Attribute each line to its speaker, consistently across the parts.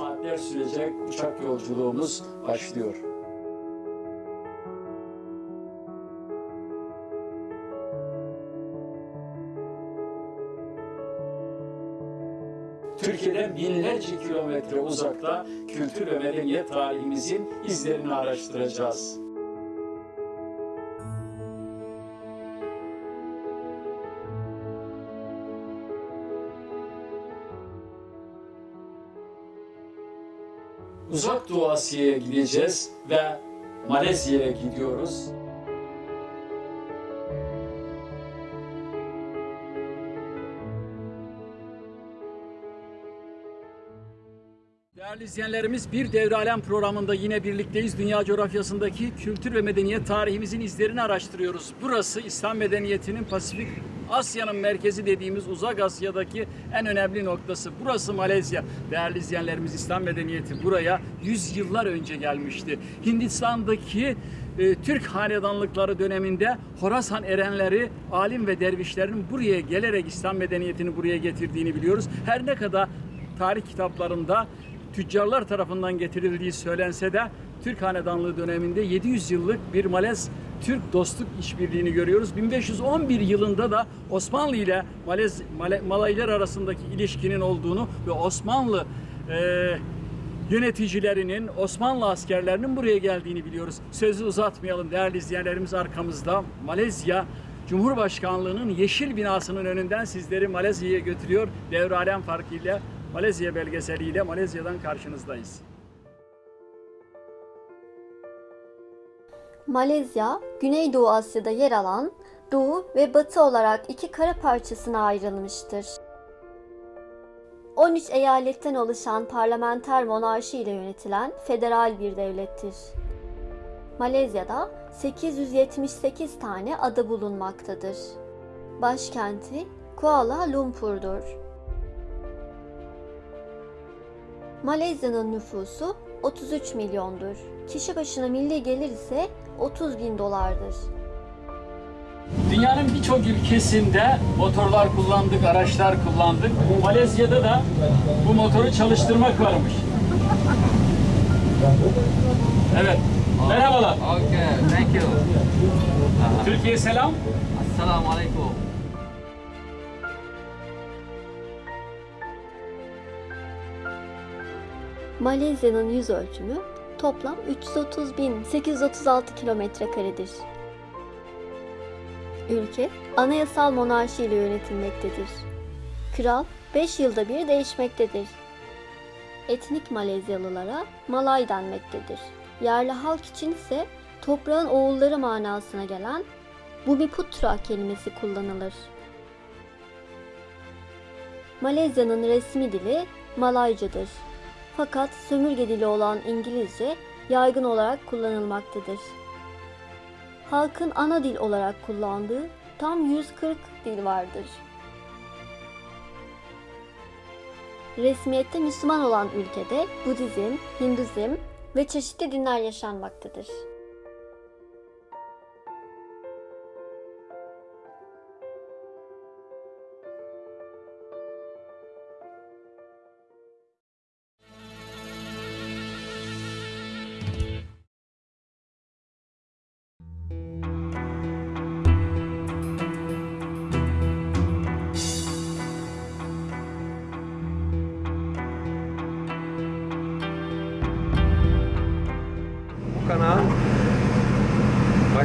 Speaker 1: saatler sürecek uçak yolculuğumuz başlıyor. Türkiye'den binlerce kilometre uzakta kültür ve medeniyet tarihimizin izlerini araştıracağız. Uzak Doğu Asya'ya gideceğiz ve Malezya'ya gidiyoruz. Değerli izleyenlerimiz bir Devre programında yine birlikteyiz. Dünya coğrafyasındaki kültür ve medeniyet tarihimizin izlerini araştırıyoruz. Burası İslam medeniyetinin Pasifik Asya'nın merkezi dediğimiz Uzak Asya'daki en önemli noktası. Burası Malezya. Değerli izleyenlerimiz İslam medeniyeti buraya yüz yıllar önce gelmişti. Hindistan'daki e, Türk hanedanlıkları döneminde Horasan erenleri, alim ve dervişlerin buraya gelerek İslam medeniyetini buraya getirdiğini biliyoruz. Her ne kadar tarih kitaplarında tüccarlar tarafından getirildiği söylense de Türk Hanedanlığı döneminde 700 yıllık bir Malez Türk dostluk işbirliğini görüyoruz. 1511 yılında da Osmanlı ile Malez, Male, Malaylar arasındaki ilişkinin olduğunu ve Osmanlı e, yöneticilerinin, Osmanlı askerlerinin buraya geldiğini biliyoruz. Sözü uzatmayalım değerli izleyenlerimiz arkamızda Malezya Cumhurbaşkanlığı'nın yeşil binasının önünden sizleri Malezya'ya götürüyor. Devre alem farkıyla Malezya belgeseliyle Malezya'dan karşınızdayız.
Speaker 2: Malezya, Güneydoğu Asya'da yer alan Doğu ve Batı olarak iki kara parçasına ayrılmıştır. 13 eyaletten oluşan parlamenter monarşi ile yönetilen federal bir devlettir. Malezya'da 878 tane ada bulunmaktadır. Başkenti Kuala Lumpur'dur. Malezya'nın nüfusu 33 milyondur. Kişi başına milli gelir ise 30 bin dolardır.
Speaker 1: Dünyanın birçok ülkesinde motorlar kullandık, araçlar kullandık. Malezya'da da bu motoru çalıştırmak varmış. Evet. Merhabalar.
Speaker 3: Okay, thank you.
Speaker 1: Türkiye selam.
Speaker 3: Assalamu alaikum.
Speaker 2: Malezya'nın yüz ölçümü toplam 330.836 kilometre karedir. Ülke anayasal monarşi ile yönetilmektedir. Kral 5 yılda bir değişmektedir. Etnik Malezyalılara Malay denmektedir. Yerli halk için ise toprağın oğulları manasına gelen Bumiputra kelimesi kullanılır. Malezya'nın resmi dili Malaycadır. Fakat sömürge dili olan İngilizce yaygın olarak kullanılmaktadır. Halkın ana dil olarak kullandığı tam 140 dil vardır. Resmiyette Müslüman olan ülkede Budizm, Hinduzm ve çeşitli dinler yaşanmaktadır.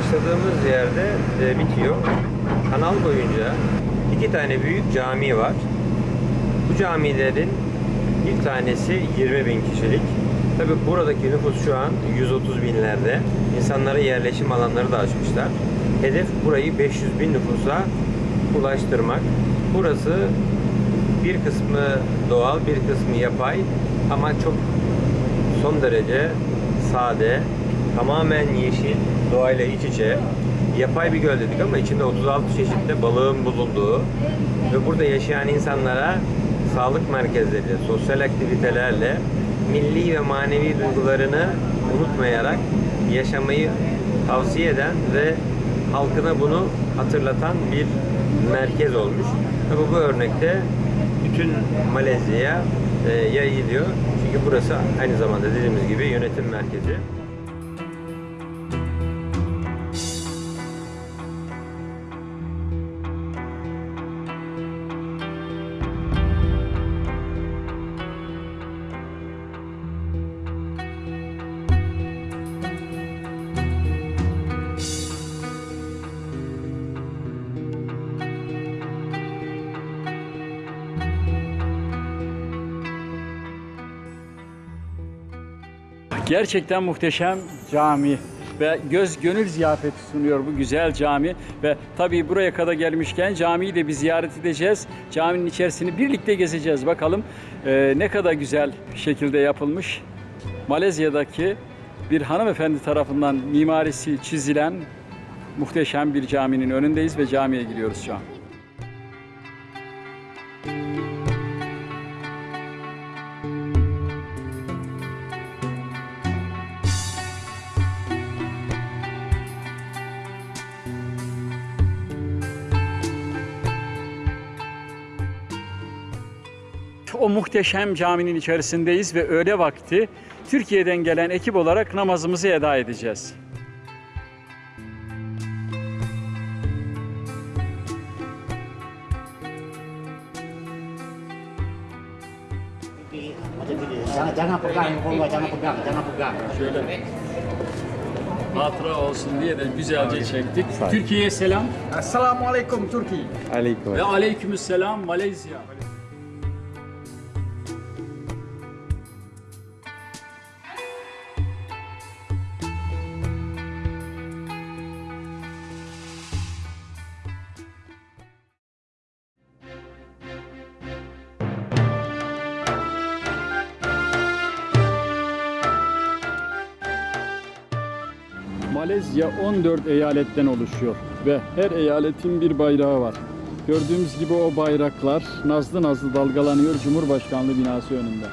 Speaker 4: Başladığımız yerde e, bitiyor. Kanal boyunca iki tane büyük cami var. Bu camilerin bir tanesi 20 bin kişilik. Tabi buradaki nüfus şu an 130 binlerde. İnsanlara yerleşim alanları da açmışlar. Hedef burayı 500 bin nüfusa ulaştırmak. Burası bir kısmı doğal, bir kısmı yapay ama çok son derece sade, tamamen yeşil, doğayla iç içe. Yapay bir göl dedik ama içinde 36 çeşitte balığın bulunduğu ve burada yaşayan insanlara sağlık merkezleri, sosyal aktivitelerle milli ve manevi duygularını unutmayarak yaşamayı tavsiye eden ve halkına bunu hatırlatan bir merkez olmuş. Tabi bu örnekte bütün Malezya'ya e, yayılıyor. Çünkü burası aynı zamanda dediğimiz gibi yönetim merkezi.
Speaker 1: Gerçekten muhteşem cami ve göz gönül ziyafeti sunuyor bu güzel cami ve tabii buraya kadar gelmişken camiyi de bir ziyaret edeceğiz. Caminin içerisini birlikte gezeceğiz. Bakalım e, ne kadar güzel şekilde yapılmış. Malezya'daki bir hanımefendi tarafından mimarisi çizilen muhteşem bir caminin önündeyiz ve camiye gidiyoruz şu an. O muhteşem caminin içerisindeyiz ve öğle vakti Türkiye'den gelen ekip olarak namazımızı eda edeceğiz.
Speaker 5: jangan jangan pegang jangan pegang jangan pegang
Speaker 1: Şöyle hatıra olsun diye de güzelce çektik. Türkiye'ye selam
Speaker 6: Assalamualaikum Turki.
Speaker 4: Aleyküm.
Speaker 1: ve aleykümselam Malezya. Malezya 14 eyaletten oluşuyor ve her eyaletin bir bayrağı var. Gördüğümüz gibi o bayraklar nazlı nazlı dalgalanıyor Cumhurbaşkanlığı binası önünde.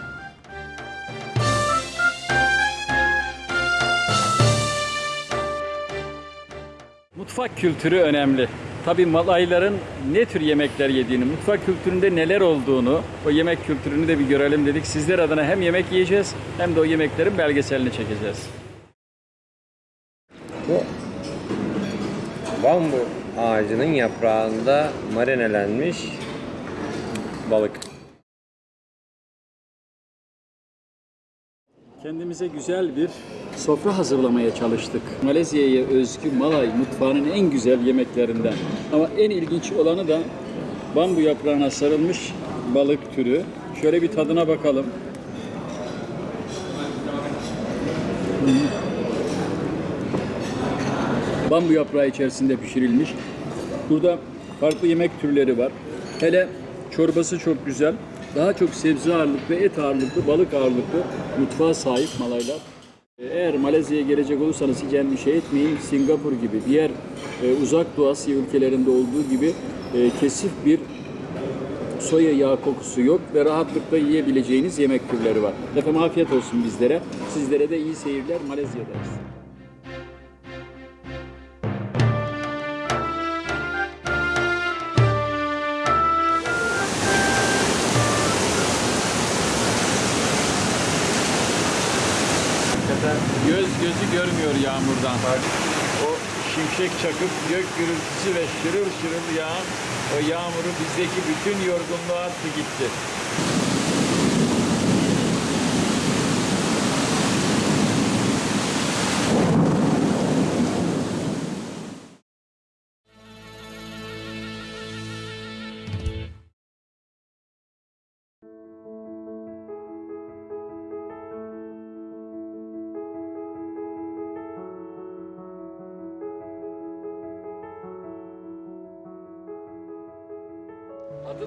Speaker 1: Mutfak kültürü önemli. Tabii Malayların ne tür yemekler yediğini, mutfak kültüründe neler olduğunu, o yemek kültürünü de bir görelim dedik. Sizler adına hem yemek yiyeceğiz hem de o yemeklerin belgeselini çekeceğiz.
Speaker 4: Bambu ağacının yaprağında marinelenmiş balık.
Speaker 1: Kendimize güzel bir sofra hazırlamaya çalıştık. Malezya'ya özgü Malay mutfağının en güzel yemeklerinden. Ama en ilginç olanı da bambu yaprağına sarılmış balık türü. Şöyle bir tadına bakalım. Bambu yaprağı içerisinde pişirilmiş. Burada farklı yemek türleri var. Hele çorbası çok güzel. Daha çok sebze ağırlıklı, et ağırlıklı, balık ağırlıklı mutfağa sahip Malaylar. Eğer Malezya'ya gelecek olursanız hiç endişe etmeyin. Singapur gibi diğer e, uzak Doğu Asya ülkelerinde olduğu gibi e, kesif bir soya yağı kokusu yok ve rahatlıkla yiyebileceğiniz yemek türleri var. Efendim afiyet olsun bizlere. Sizlere de iyi seyirler Malezya'dayız. Göz gözü görmüyor yağmurdan. O şimşek çakıp gök gürültüsü ve şırıl şırıl yağan o yağmuru bizdeki bütün yorgunluğu attı gitti.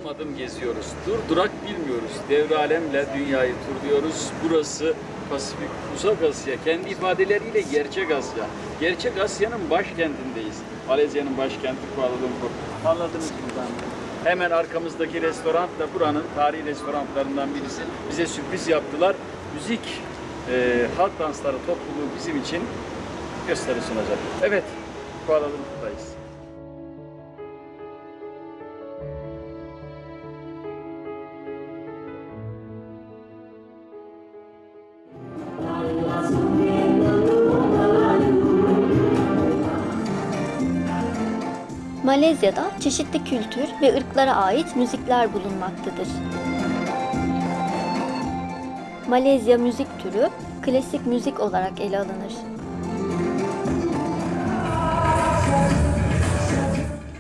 Speaker 1: Adım adım geziyoruz. Dur durak bilmiyoruz. Devre alemle dünyayı turluyoruz. Burası Pasifik, Uzak Asya. Kendi ifadeleriyle Gerçek Asya. Gerçek Asya'nın başkentindeyiz. Malezya'nın başkenti Kuala Lumpur. Anladınız buradan. Hemen arkamızdaki restoran da buranın tarihi restoranlarından birisi. Bize sürpriz yaptılar. Müzik e, halk dansları topluluğu bizim için gösteri sunacak. Evet, Kuala Lumpur'dayız.
Speaker 2: Malezya'da çeşitli kültür ve ırklara ait müzikler bulunmaktadır. Malezya müzik türü klasik müzik olarak ele alınır.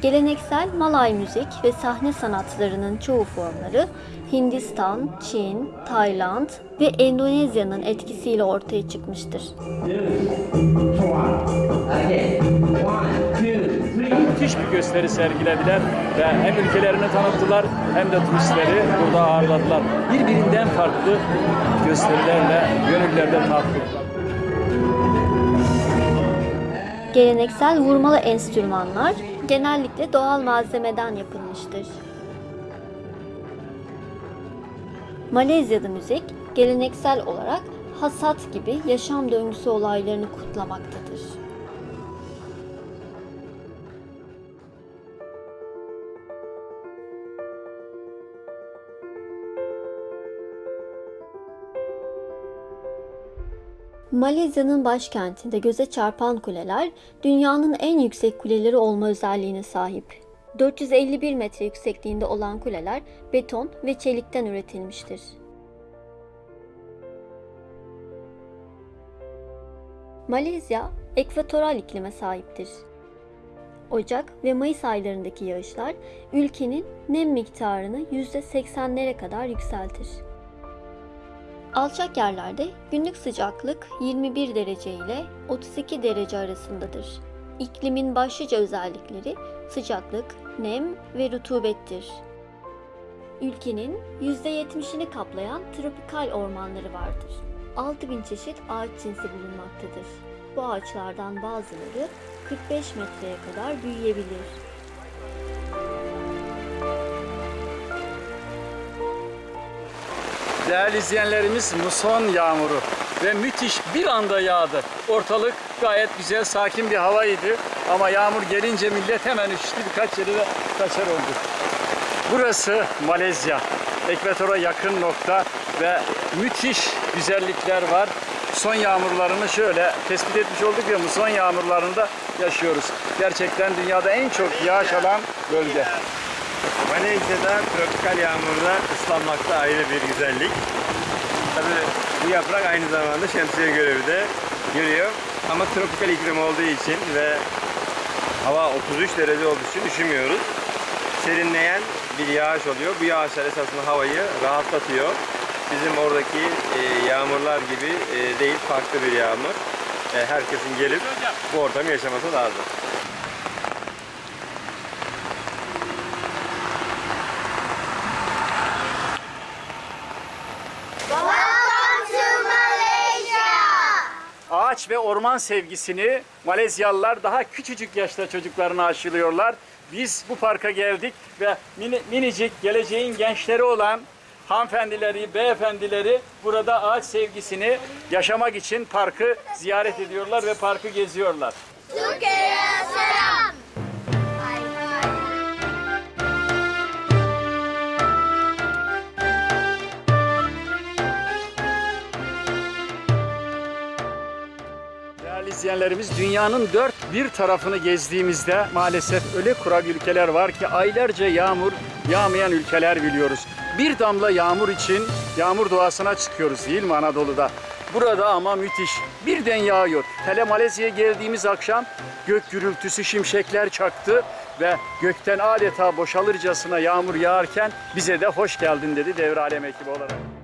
Speaker 2: Geleneksel Malay müzik ve sahne sanatlarının çoğu formları Hindistan, Çin, Tayland ve Endonezya'nın etkisiyle ortaya çıkmıştır.
Speaker 1: Müthiş bir gösteri sergilediler ve hem ülkelerini tanıttılar hem de turistleri burada ağırladılar. Birbirinden farklı gösterilerle gönüllerde tatlı.
Speaker 2: Geleneksel vurmalı enstrümanlar genellikle doğal malzemeden yapılmıştır. Malezya'da müzik geleneksel olarak hasat gibi yaşam döngüsü olaylarını kutlamaktadır. Malezya'nın başkentinde göze çarpan kuleler dünyanın en yüksek kuleleri olma özelliğine sahip. 451 metre yüksekliğinde olan kuleler beton ve çelikten üretilmiştir. Malezya ekvatoral iklime sahiptir. Ocak ve Mayıs aylarındaki yağışlar ülkenin nem miktarını %80'lere kadar yükseltir. Alçak yerlerde günlük sıcaklık 21 derece ile 32 derece arasındadır. İklimin başlıca özellikleri sıcaklık, nem ve rutubettir. Ülkenin %70'ini kaplayan tropikal ormanları vardır. 6000 çeşit ağaç cinsi bulunmaktadır. Bu ağaçlardan bazıları 45 metreye kadar büyüyebilir.
Speaker 1: Değerli izleyenlerimiz muson yağmuru ve müthiş bir anda yağdı. Ortalık gayet güzel, sakin bir havaydı. Ama yağmur gelince millet hemen üşüdü, birkaç yere de kaçar oldu. Burası Malezya. Ekvatora yakın nokta ve müthiş güzellikler var. Son yağmurlarını şöyle tespit etmiş olduk ya muson yağmurlarında yaşıyoruz. Gerçekten dünyada en çok yağış alan bölge.
Speaker 4: Malezya'da tropikal yağmurda ıslanmakta ayrı bir güzellik. Tabii bu yaprak aynı zamanda şemsiye görevi de görüyor. Ama tropikal iklim olduğu için ve hava 33 derece olduğu için üşümüyoruz. Serinleyen bir yağış oluyor. Bu yağışlar esasında havayı rahatlatıyor. Bizim oradaki e, yağmurlar gibi e, değil, farklı bir yağmur. E, herkesin gelip bu ortamı yaşaması lazım.
Speaker 1: Ve orman sevgisini Malezyalılar daha küçücük yaşta çocuklarına aşılıyorlar. Biz bu parka geldik ve mini, minicik geleceğin gençleri olan hanımefendileri, beyefendileri burada ağaç sevgisini yaşamak için parkı ziyaret ediyorlar ve parkı geziyorlar. Değerli izleyenlerimiz dünyanın dört bir tarafını gezdiğimizde maalesef öyle kurak ülkeler var ki aylarca yağmur yağmayan ülkeler biliyoruz. Bir damla yağmur için yağmur doğasına çıkıyoruz değil mi Anadolu'da? Burada ama müthiş. Birden yağıyor. Hele Malezya'ya geldiğimiz akşam gök gürültüsü şimşekler çaktı ve gökten adeta boşalırcasına yağmur yağarken bize de hoş geldin dedi Devralem ekibi olarak.